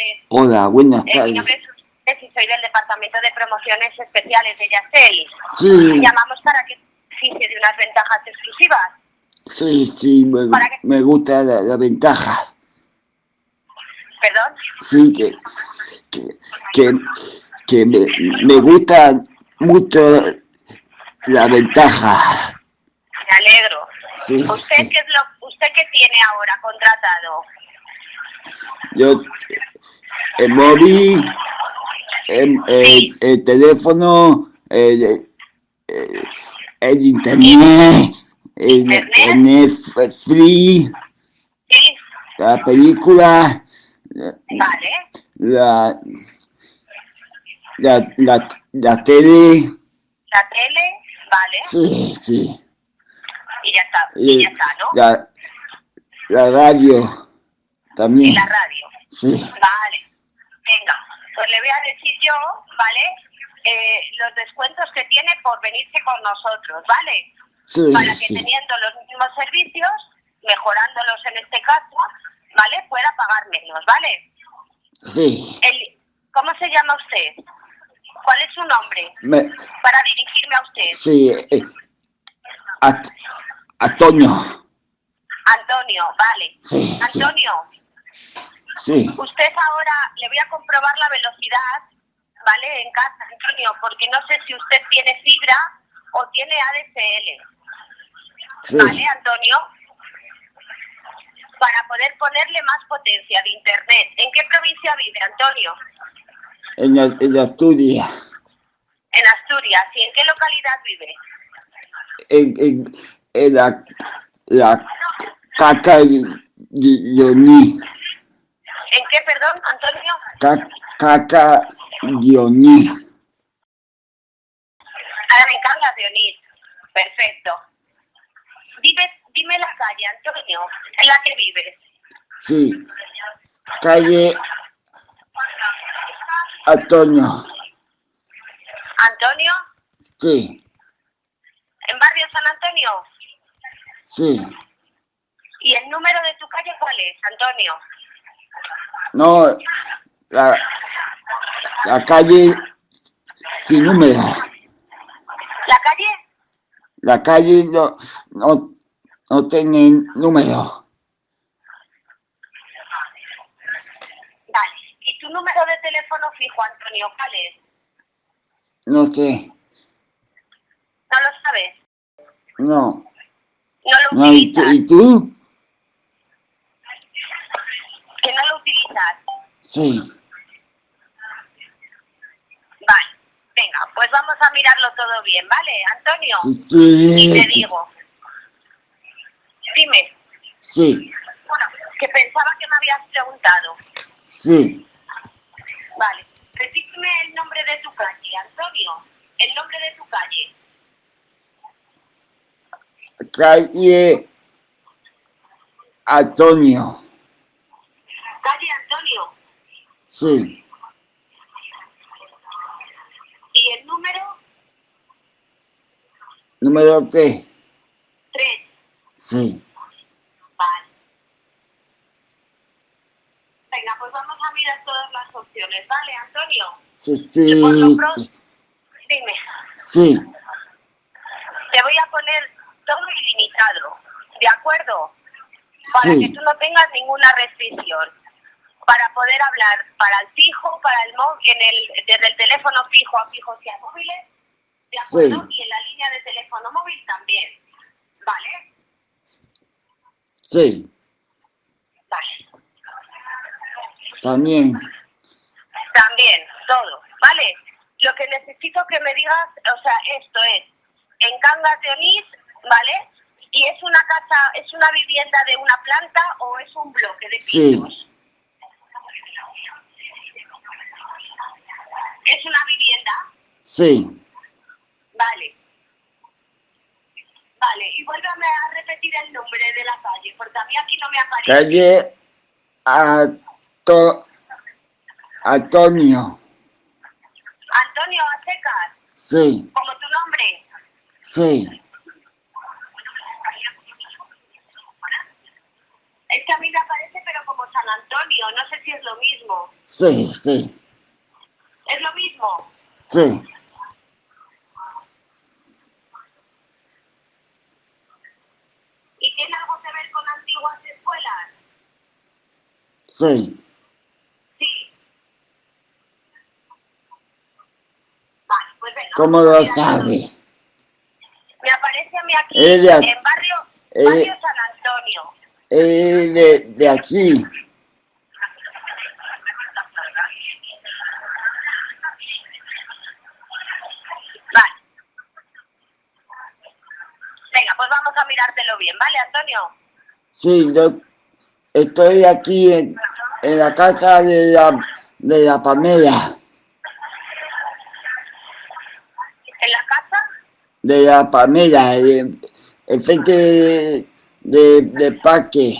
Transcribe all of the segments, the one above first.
tardes. Hola, buenas Eh, mi tardes. nombre es y soy del Departamento de Promociones Especiales de Yastel. Sí, Llamamos para que beneficie de unas ventajas exclusivas. sí, sí, me, me gusta la, la ventaja. ¿Perdón? Sí, que, que, que, que me, me gusta mucho la ventaja. Me alegro. Sí, ¿Usted sí. qué, es lo, ¿Usted qué tiene ahora contratado? Yo, el móvil, el, el- el teléfono, el, el, el internet, el, el Netflix, la película, la, la, la, la tele, La tele, vale. sí, sí, Y ya está, y y ya está, ¿no? la, la radio Y también, la radio. sí, Vale. Venga, pues le voy a decir yo, ¿vale? Eh, los descuentos que tiene por venirse con nosotros, ¿vale? sí, para que sí, teniendo los mismos servicios, mejorándolos en este caso, ¿vale? Pueda pagar menos, ¿vale? sí, El, ¿Cómo se llama usted? ¿Cuál es su nombre? me, Para dirigirme a usted. sí, eh, a, Antonio, Antonio, vale. Sí. Antonio, sí, usted ahora le voy a comprobar la velocidad, ¿vale? En casa, Antonio, porque no sé si usted tiene fibra o tiene ADSL. sí, ¿Vale, Antonio? Para poder ponerle más potencia de Internet. ¿En qué provincia vive, Antonio? en Asturias, En Asturias. ¿Y en qué localidad vive? en, en, en la, la caca ¿En qué, perdón, Antonio? ca- caca Dioní, Ahora en Cangas de Onís. Perfecto. Dime, dime la calle, Antonio, en la que vives. sí, calle Antonio, Antonio, sí, en barrio San Antonio. sí, ¿Y el número de tu calle cuál es, Antonio? No, la, la calle sin número, ¿La calle? la calle no, no, no tiene número, Vale. ¿Y tu número de teléfono fijo, Antonio, cuál es? no sé, ¿No lo sabes? no, ¿No lo no, ¿y tú? utilizas? ¿y tú? ¿Que no lo utilizas? Sí, Vale. Venga, pues vamos a mirarlo todo bien, ¿vale, Antonio? sí, Y te digo. Dime. sí, Bueno, que pensaba que me habías preguntado. sí, Vale. Repíteme el nombre de tu calle, Antonio. El nombre de tu calle. calle Antonio, Calle Antonio. Sí, ¿Y el número? número tres, 3. sí, Vale. Venga, pues vamos a mirar todas las opciones, ¿vale, Antonio? sí, Que por lo sí, pronto- sí, Dime. sí, Te voy a poner todo ilimitado, ¿de acuerdo? Para Sí. que tú no tengas ninguna restricción. Para poder hablar para el fijo, para el móvil, en el, desde el teléfono fijo a fijos y a móviles, ¿de acuerdo? Sí. Y en la línea de teléfono móvil también. ¿Vale? sí, Vale. también, También, todo, ¿vale? Lo que necesito que me digas, o sea, esto es en Cangas de Onís, ¿vale? Y es una casa, es una vivienda de una planta o es un bloque de Sí. pisos. Es una vivienda, sí, vale. Vale, y vuélvame a repetir el nombre de la calle, porque a mí aquí no me aparece. calle Anto, Antonio, Antonio Acecas, sí, como tu nombre. sí, Es que a mí me aparece, pero como San Antonio, no sé si es lo mismo. Sí, sí, ¿Es lo mismo? sí. ¿Y tiene algo que ver con antiguas escuelas? Sí, Sí. Vale, pues venga. ¿cómo lo sabe? Me aparece a mí aquí, Ella- en barrio, eh, barrio San Antonio. Eh, de, de aquí. Vale. Venga, pues vamos a mirártelo bien, ¿vale, Antonio? Sí, yo estoy aquí en, en la casa de la, de la Pamela, ¿En la casa? de la Pamela, en, en frente de, de, de parque.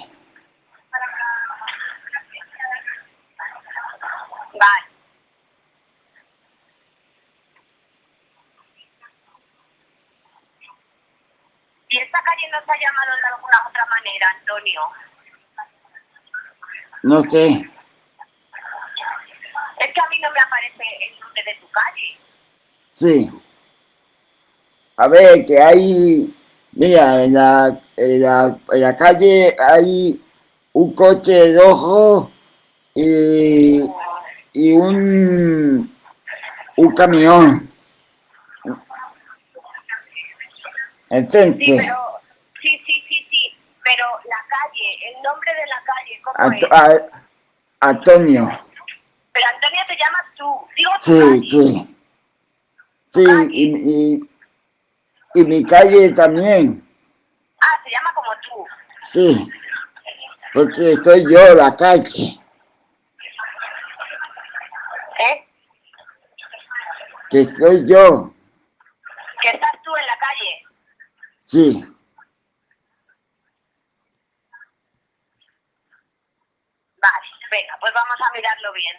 Vale. ¿Y esta calle no se ha llamado de alguna otra manera, Antonio? No sé, Es que a mí no me aparece el nombre de tu calle. sí. A ver, que hay, mira, en la, en la, en la calle hay un coche rojo y, y un, un camión. Sí, Enfrente. pero... Sí, sí, sí, sí. Pero la calle, el nombre de la calle, ¿cómo Anto- es? a- Antonio. Pero Antonio te llamas tú. Digo Sí, sí. Sí, y, y, y mi calle también. Ah, se llama como tú. Sí. Porque soy yo la calle. ¿Eh? Que soy yo. Que estás tú en la calle. Sí. Vale, venga, pues vamos a mirarlo bien.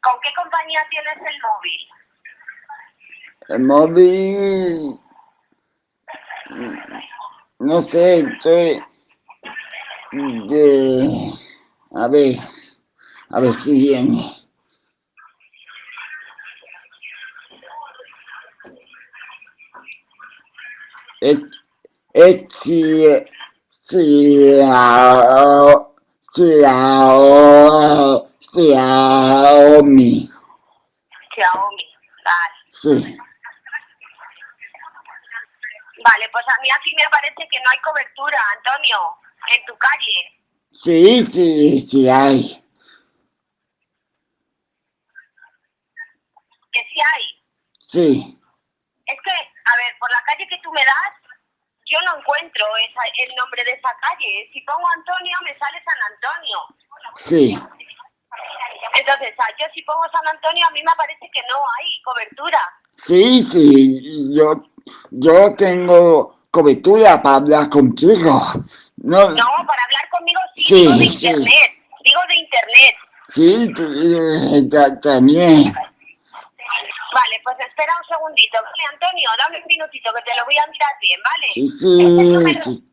¿Con qué compañía tienes el móvil? El móvil. No sé, estoy. De, a ver. A ver si viene. Es, es si, si, ah, si, ah, Xiaomi. Xiaomi. Vale. Sí. Vale, pues a mí aquí me parece que no hay cobertura, Antonio, en tu calle. Sí, sí, sí hay. Que sí hay. Sí. Es que, a ver, por la calle que tú me das, yo no encuentro esa, el nombre de esa calle. Si pongo Antonio, me sale San Antonio. Sí. Entonces, ah, yo si pongo San Antonio, a mí me parece que no hay cobertura. Sí, sí, yo, yo tengo cobertura para hablar contigo. No, No, para hablar conmigo sí, Sí, digo de sí. internet. Digo de internet. sí, eh, ta- también. Espera un segundito. Vale, Antonio, dame un minutito que te lo voy a mirar bien, ¿vale? Sí, Es el sí, número, sí,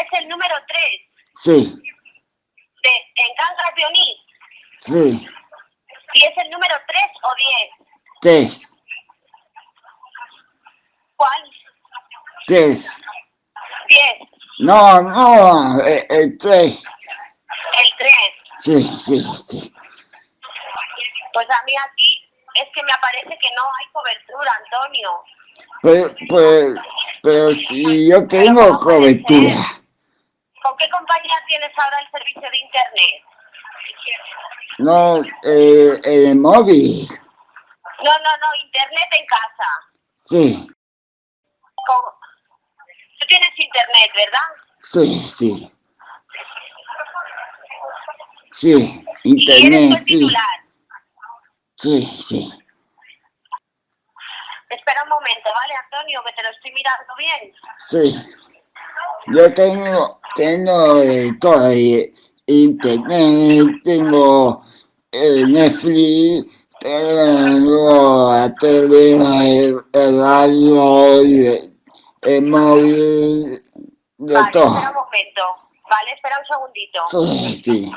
es el número 3 sí, de En Cangas de Onís. sí, ¿Y es el número 3 o 10? tres, ¿Cuál? tres. 10. No, no, eh, eh, tres. El 3. Sí, sí, sí. Pues a mí aquí es que me aparece que no hay cobertura, Antonio. Pero, pues, pero si yo tengo cobertura. ¿Con qué compañía tienes ahora el servicio de internet? No, eh, el móvil. No, no, no, internet en casa. Sí, Con- Tú tienes internet, ¿verdad? sí, sí. Sí, Y eres internet, el sí, titular. Sí, sí. Espera un momento, ¿vale, Antonio? Que te lo estoy mirando bien. Sí. Yo tengo, tengo eh, todo, eh, internet, tengo eh, Netflix, tengo la tele, el, el radio, el móvil, de vale, todo. espera un momento. Vale, espera un segundito. Sí, sí,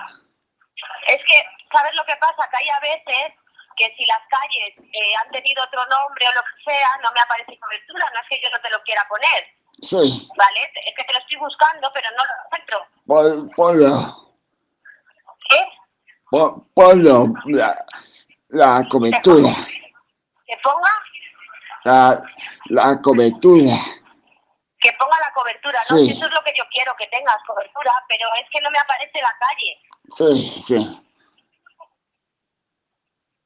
Es que, ¿sabes lo que pasa? Que hay a veces que si las calles eh, han tenido otro nombre o lo que sea, no me aparece cobertura. No es que yo no te lo quiera poner, sí. ¿vale? Es que te lo estoy buscando, pero no lo encuentro. Pon- Ponlo, ¿Qué? pon- ponlo, la, la cobertura, ¿Que ponga? la, la cobertura. Que ponga la cobertura, ¿no? Sí. Eso es lo que yo quiero, que tengas cobertura, pero es que no me aparece la calle. Sí, sí,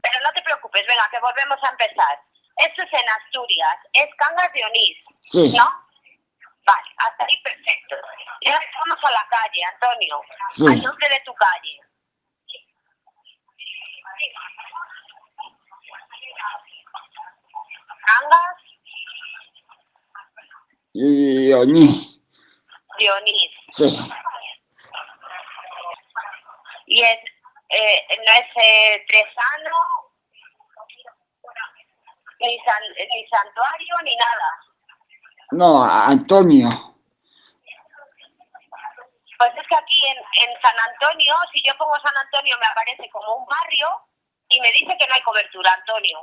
Pero no te preocupes, venga, que volvemos a empezar. Esto es en Asturias, es Cangas de Onís, Sí. ¿no? Vale, hasta ahí perfecto. Y ahora vamos a la calle, Antonio, Sí. al nombre de tu calle. Cangas y Oni, de Onís. sí, Y es, eh, no es eh, Tresano, ni, san, ni santuario, ni nada. no, Antonio, Pues es que aquí en, en San Antonio, si yo pongo San Antonio, me aparece como un barrio y me dice que no hay cobertura, Antonio.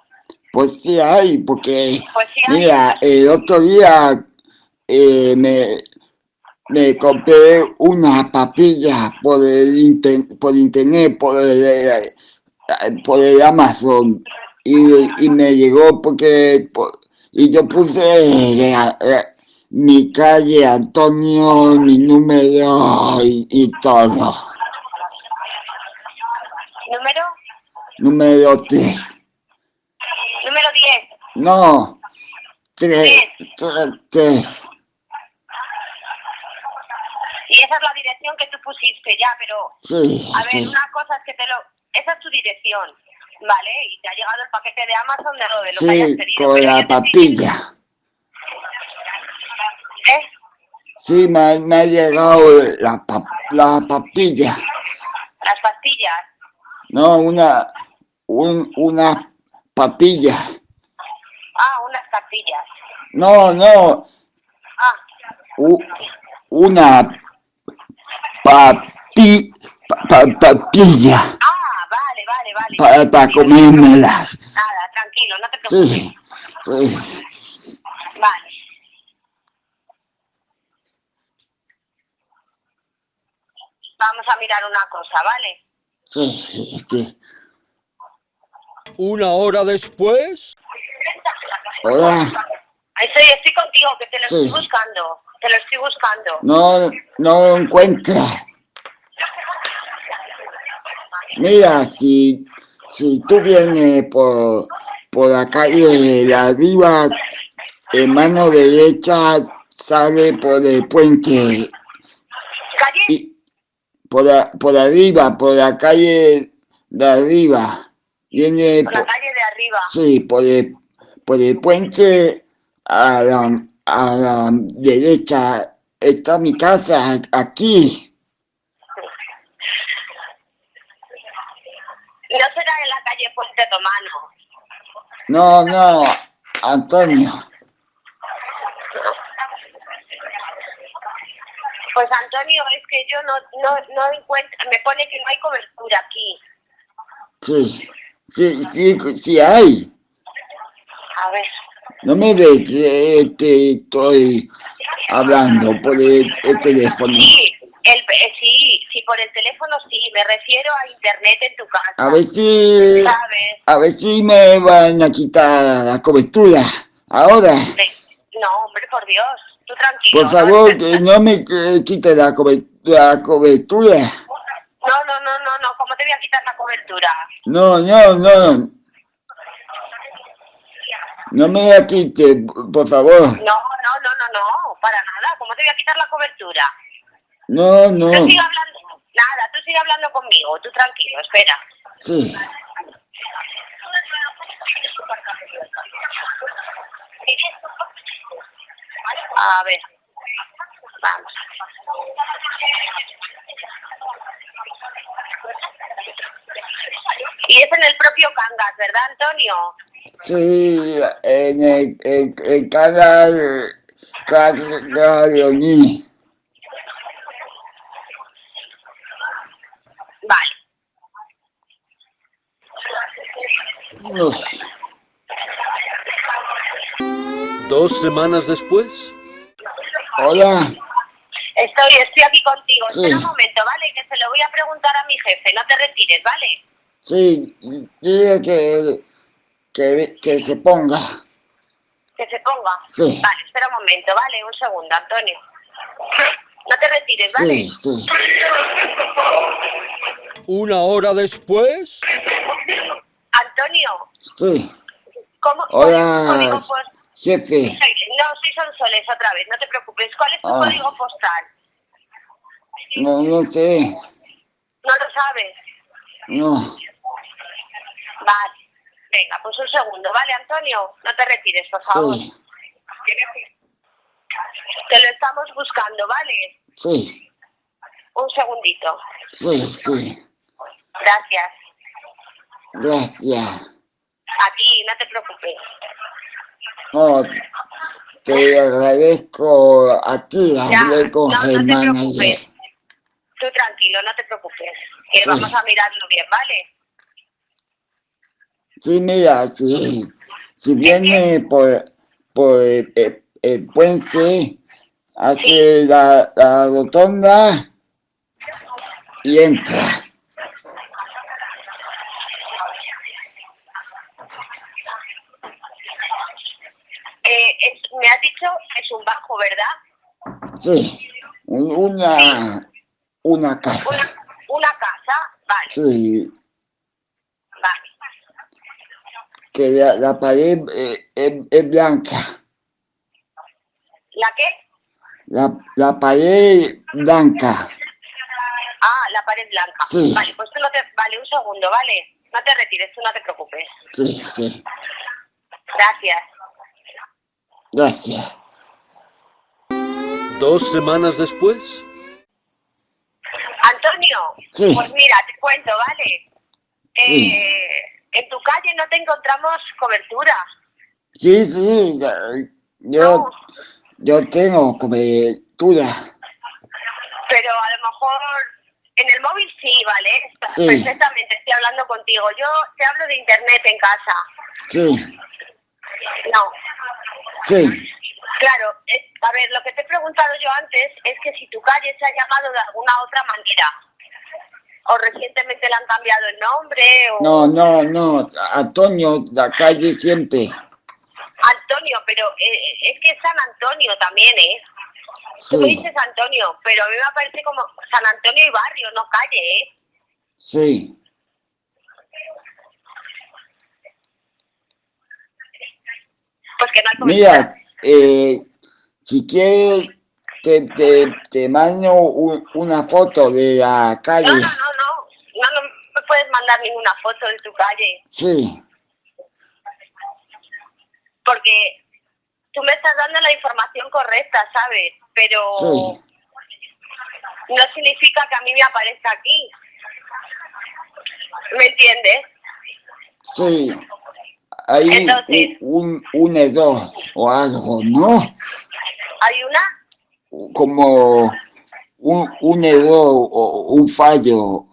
pues sí hay, porque Pues sí hay. mira, el otro día eh, me, me compré una papilla por el inter- por internet, por el, eh, por el Amazon y, y me llegó porque por- y yo puse eh, eh, mi calle, Antonio, mi número y, y todo. Número, Número 3. número 10. No, 3. 3. Y esa es la dirección que tú pusiste ya, pero Sí, a ver, sí. una cosa es que te lo... Esa es tu dirección, ¿vale? Y te ha llegado el paquete de Amazon de lo de lo que hayas Sí, pedido. con la te papilla. ¿Eh? Sí, me, me ha llegado la, la papilla. Las pastillas. No, una, un, una papilla. Ah, unas pastillas. No, no, Ah, u- una papi, pa- pa- papilla ah, vale, vale, vale. para pa comérmelas. Nada, tranquilo, no te preocupes. Sí, sí, Vale. Vamos a mirar una cosa, ¿vale? sí, sí. Una hora después, Hola, Estoy, estoy contigo, que te lo Sí. estoy buscando. Te lo estoy buscando. no, no lo encuentra. Mira, si, si tú vienes por, por la calle de arriba, en mano derecha sale por el puente ¿Calle? y por, la- por arriba, por la calle de arriba. Viene Por la por, calle de arriba. sí, por el, por el puente a la, a la derecha. Está mi casa aquí. No será en la calle Puente Romano. No, no, Antonio. Pues Antonio, es que yo no, no, no encuentro, me pone que no hay cobertura aquí. Sí, sí, sí, sí hay. No me ve que te estoy hablando por el, el teléfono. Sí, el, eh, sí, sí, por el teléfono sí, me refiero a internet en tu casa. A ver si, ¿Sabes? a ver si me van a quitar la cobertura. Ahora, No, hombre, por Dios, tú tranquilo. por favor, que no me quite la la cobertura. No, no, no, no, no, ¿cómo te voy a quitar la cobertura? No, no, no. No me la quite, por favor. No, no, no, no, no, para nada, ¿cómo te voy a quitar la cobertura? No, no. Tú sigue hablando, nada, tú sigue hablando conmigo, tú tranquilo, espera. Sí. A ver, vamos. Y es en el propio Cangas, ¿verdad, Antonio? Sí, en el, en, en cada Caglioni. Vale. No. Dos semanas después. Hola. Estoy, estoy aquí contigo. Sí. Espera un momento, ¿vale? Que se lo voy a preguntar a mi jefe. No te retires, ¿vale? Sí, dile que, que, que se ponga. Que se ponga. Sí. Vale, espera un momento, ¿vale? Un segundo, Antonio. No te retires, ¿vale? Sí, sí. Una hora después. Antonio, Sí. ¿cómo, ¿cuál es tu Hola, código jefe. No, soy Sonsoles otra vez, no te preocupes. ¿Cuál es tu Ah. código postal? No, no sé. No lo sabes. No. Vale. Venga, pues un segundo, ¿vale, Antonio? No te retires, por favor. Sí, Te lo estamos buscando, ¿vale? sí, Un segundito. sí, sí. Gracias. Gracias. A ti, no te preocupes. No, te agradezco a ti. Hablé con no, no te Germán ayer. preocupes. Tú tranquilo, no te preocupes. Que Sí. vamos a mirarlo bien, ¿vale? Sí, mira, si, si viene por, por el, el puente, hace la, la rotonda y entra. Eh, es- me has dicho que es un bajo, ¿verdad? Sí, un- una, una casa. Una, una casa, vale, Sí, vale. Que la, la pared eh, es, es blanca. ¿La qué? La, la pared blanca. Ah, la pared blanca. Sí. Vale, pues tú no te... Vale, un segundo, ¿vale? No te retires, tú no te preocupes. Sí, sí. Gracias. Gracias. Dos semanas después. Antonio, Sí. pues mira, te cuento, ¿vale? Sí. Eh, en tu calle no te encontramos cobertura. Sí, sí. Yo, No, yo tengo cobertura. pero a lo mejor en el móvil sí, ¿vale? Sí. Perfectamente, estoy hablando contigo. Yo te hablo de internet en casa. Sí, No, sí. claro, es- a ver, lo que te he preguntado yo antes es que si tu calle se ha llamado de alguna otra manera. O recientemente le han cambiado el nombre, o... No, no, no. Antonio, la calle siempre. Antonio, pero eh, es que es San Antonio también, ¿eh? Tú me Sí, dices Antonio, pero a mí me parece como San Antonio y barrio, no calle, ¿eh? sí. Pues que no hay. Mira, eh, si quieres, te, te, te mando un- una foto de la calle. No, no, no, puedes mandar ninguna foto de tu calle, Sí, porque tú me estás dando la información correcta, ¿sabes? Pero sí. no significa que a mí me aparezca aquí. ¿Me entiendes? Sí, hay Entonces- un, un error o algo, ¿no? Hay una... Como un, un error o un fallo.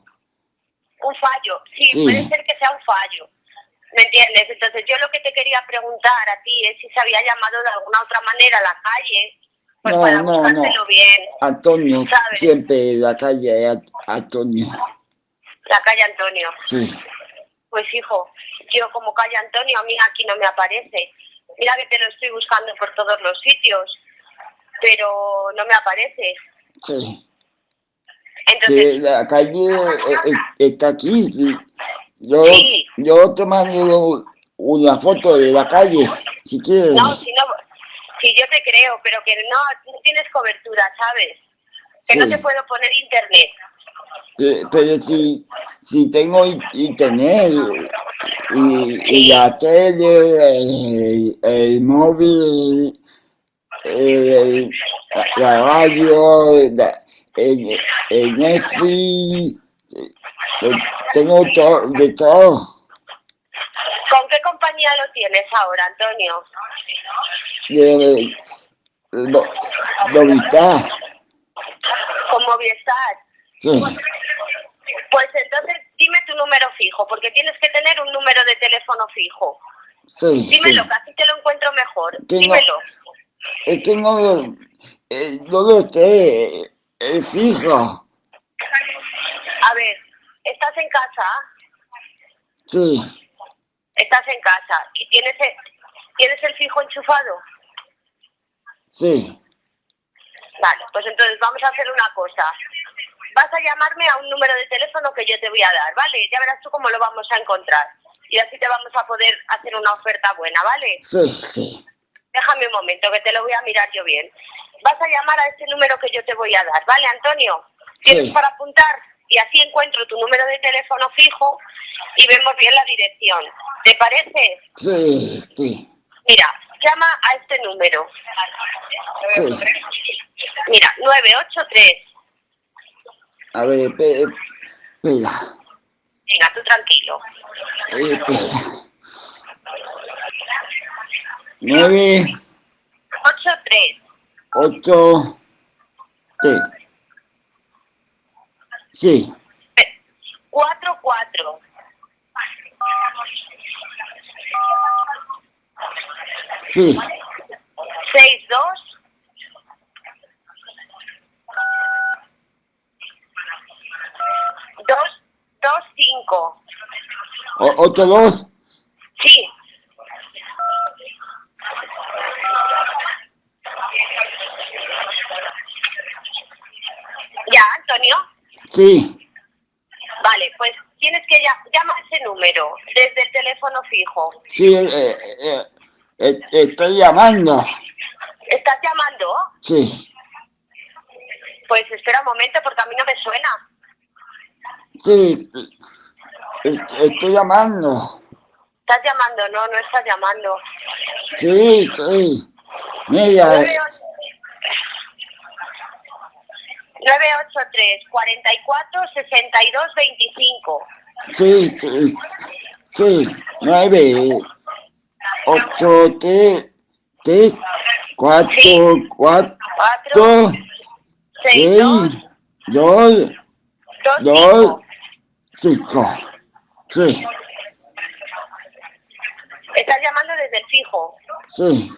Un fallo, sí, Sí. puede ser que sea un fallo. ¿Me entiendes? Entonces yo lo que te quería preguntar a ti es si se había llamado de alguna otra manera la calle, pues No, para no, no. bien. Antonio, ¿Sabes? siempre la calle es Antonio. La calle Antonio. Sí, Pues hijo, yo como calle Antonio a mí aquí no me aparece. Mira que te lo estoy buscando por todos los sitios, pero no me aparece. sí. Entonces, la calle eh, eh, está aquí. Yo, Sí. yo te mando una foto de la calle, si quieres. no, si no, si yo te creo, pero que no, no tienes cobertura, ¿sabes? Que no te puedo poner internet. Pe- Pero si, si tengo in- internet y, y la tele, el, el móvil, el- la, la radio, la- el Netflix, eh, tengo to- de todo. ¿Con qué compañía lo tienes ahora, Antonio? De, No, Movistar. Con Movistar. Sí, Pues entonces dime tu número fijo, porque tienes que tener un número de teléfono fijo. sí, sí. Dímelo, que así te lo encuentro mejor. Dímelo. Es que no, lo- eh, no lo sé, es fijo. A ver, ¿estás en casa? Sí, Estás en casa. ¿Y tienes el, tienes el fijo enchufado? sí, Vale, pues entonces vamos a hacer una cosa. Vas a llamarme a un número de teléfono que yo te voy a dar, ¿vale? Ya verás tú cómo lo vamos a encontrar. Y así te vamos a poder hacer una oferta buena, ¿vale? sí, sí. Déjame un momento, que te lo voy a mirar yo bien vas a llamar a este número que yo te voy a dar, ¿vale, Antonio? ¿Tienes para apuntar? Y así encuentro tu número de teléfono fijo y vemos bien la dirección. ¿Te parece? Sí, sí. Mira, llama a este número. Sí. Mira, 983. A ver, espera. Venga, tú tranquilo. Eh, 9. 8, 8 T. Sí. 4, 4. Sí. 6, 2. Dos, dos, cinco. ¿Ocho, dos? Sí. Sí, Vale, pues tienes que ya, llama a ese número desde el teléfono fijo. sí, eh, eh, eh, estoy llamando. ¿Estás llamando? Sí, Pues espera un momento porque a mí no me suena. sí, eh, estoy llamando. ¿Estás llamando? No, no estás llamando. Sí, sí. Mira, 98 983 44 62 25. sí, sí, sí. Nueve, ocho, tres, tres, cuatro, cuatro, 4 6 2 seis, dos, 2 dos, 5. cinco. Sí, Estás llamando desde el fijo. sí.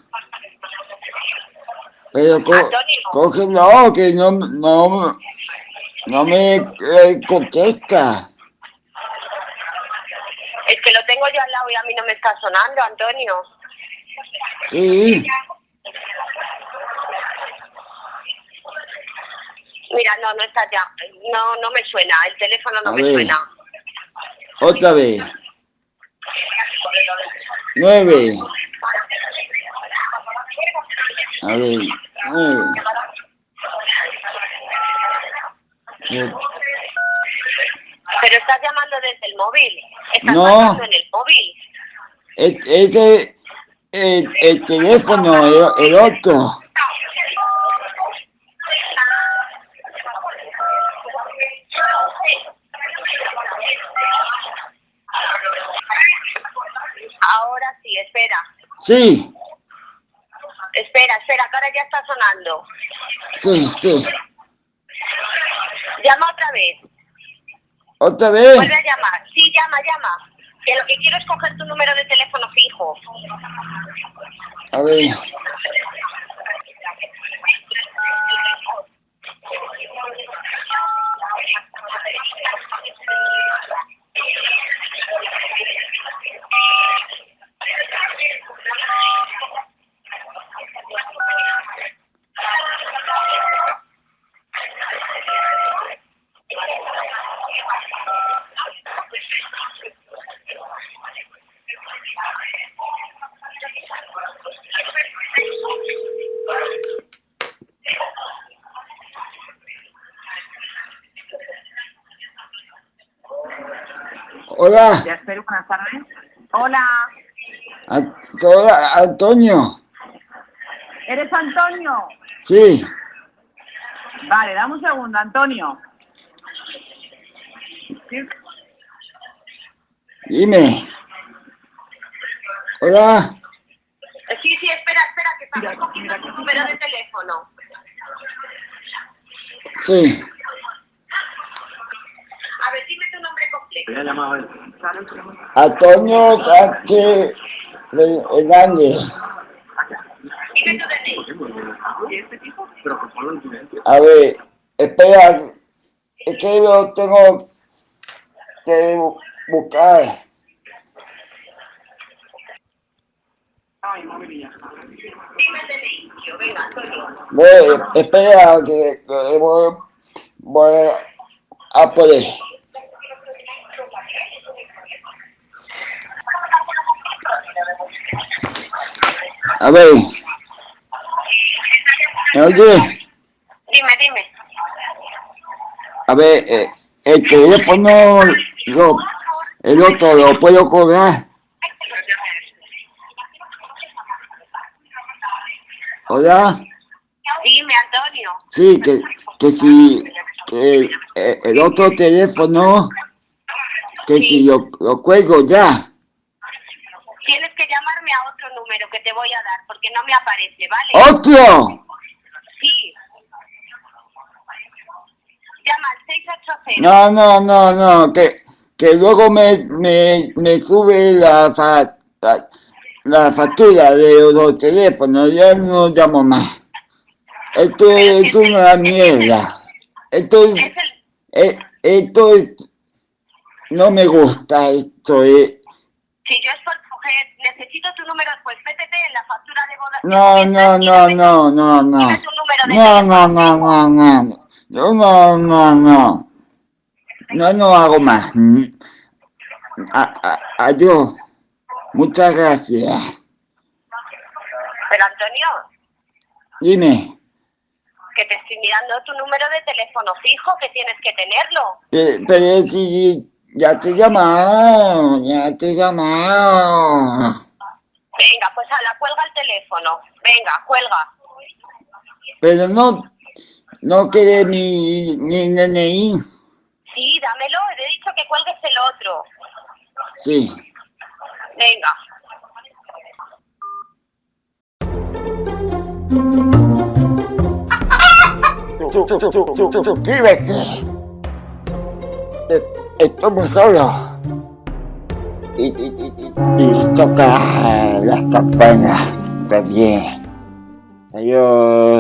Pero co Antonio. cógelo, que no, no, no me eh, contesta. Es que lo tengo yo al lado y a mí no me está sonando, Antonio. Sí, Mira, no, no está ya. No, no me suena. El teléfono no A me ver. suena. otra vez. Nueve. A ver. Eh, Pero estás llamando desde el móvil. Estás No. en el móvil. e- Ese, el, el teléfono, el, el otro. Ahora sí, espera. Sí, Espera, espera, que ahora ya está sonando. Sí, sí. Llama otra vez. Otra vez. Vuelve a llamar. Sí, llama, llama. Que lo que quiero es coger tu número de teléfono fijo. A ver. Hola, Ya espero, buenas tardes. Hola, hola, Antonio. ¿eres Antonio? Sí, Vale, dame un segundo, Antonio. ¿Sí? dime. Hola, Sí, sí, espera, espera, que estamos cogiendo tu número de teléfono. Sí. A ver, dime tu nombre completo. Antonio Sánchez Hernández. A ver, espera, es que lo tengo que bu- buscar. Ve, espera, que, voy a poder. A ver. ¿Me oye? Dime, dime. A ver, eh, el teléfono, lo, el otro lo puedo cobrar. Hola. Dime, Antonio. Sí, que, que si que, eh, el otro teléfono, que si lo, lo cuelgo ya. Tienes que llamarme a otro número que te voy a dar porque no me aparece, ¿vale? ¡Otro! Sí. Llama al 680. No, no, no, no, que, que luego me, me, me sube la, fa- la, la factura de los teléfonos, ya no llamo más. Esto es una mierda. Esto es, Es el... eh, esto es, no me gusta esto, eh. Si yo es por necesito tu número, pues métete en la factura de boda. No, no, no, no, no, no. No, no, no, no, no. Yo no, no, no. No, no hago más. A- a- Adiós. Muchas gracias. Pero Antonio, Dime, que te estoy mirando tu número de teléfono fijo, que tienes que tenerlo. pe- pero si ya te he llamado, ya te he llamado. Venga, pues a la cuelga el teléfono. Venga, cuelga. Pero no, no quiere mi, mi DNI. Sí, dámelo. He dicho que cuelgues el otro. Sí. Venga. Su- su- su- su- su- Suscríbete. Estoy muy solo. Y, y, y, y- y toca las campanas también. Adiós.